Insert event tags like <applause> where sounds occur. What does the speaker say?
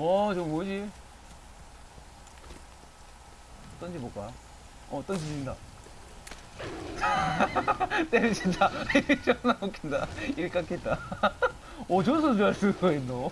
와, 저거 뭐지? 던져볼까? 어, 던지진다. <laughs> 때리진다. <laughs> 존나 웃긴다. 일 깎겠다. 오, 저 선수 할 수가 있노?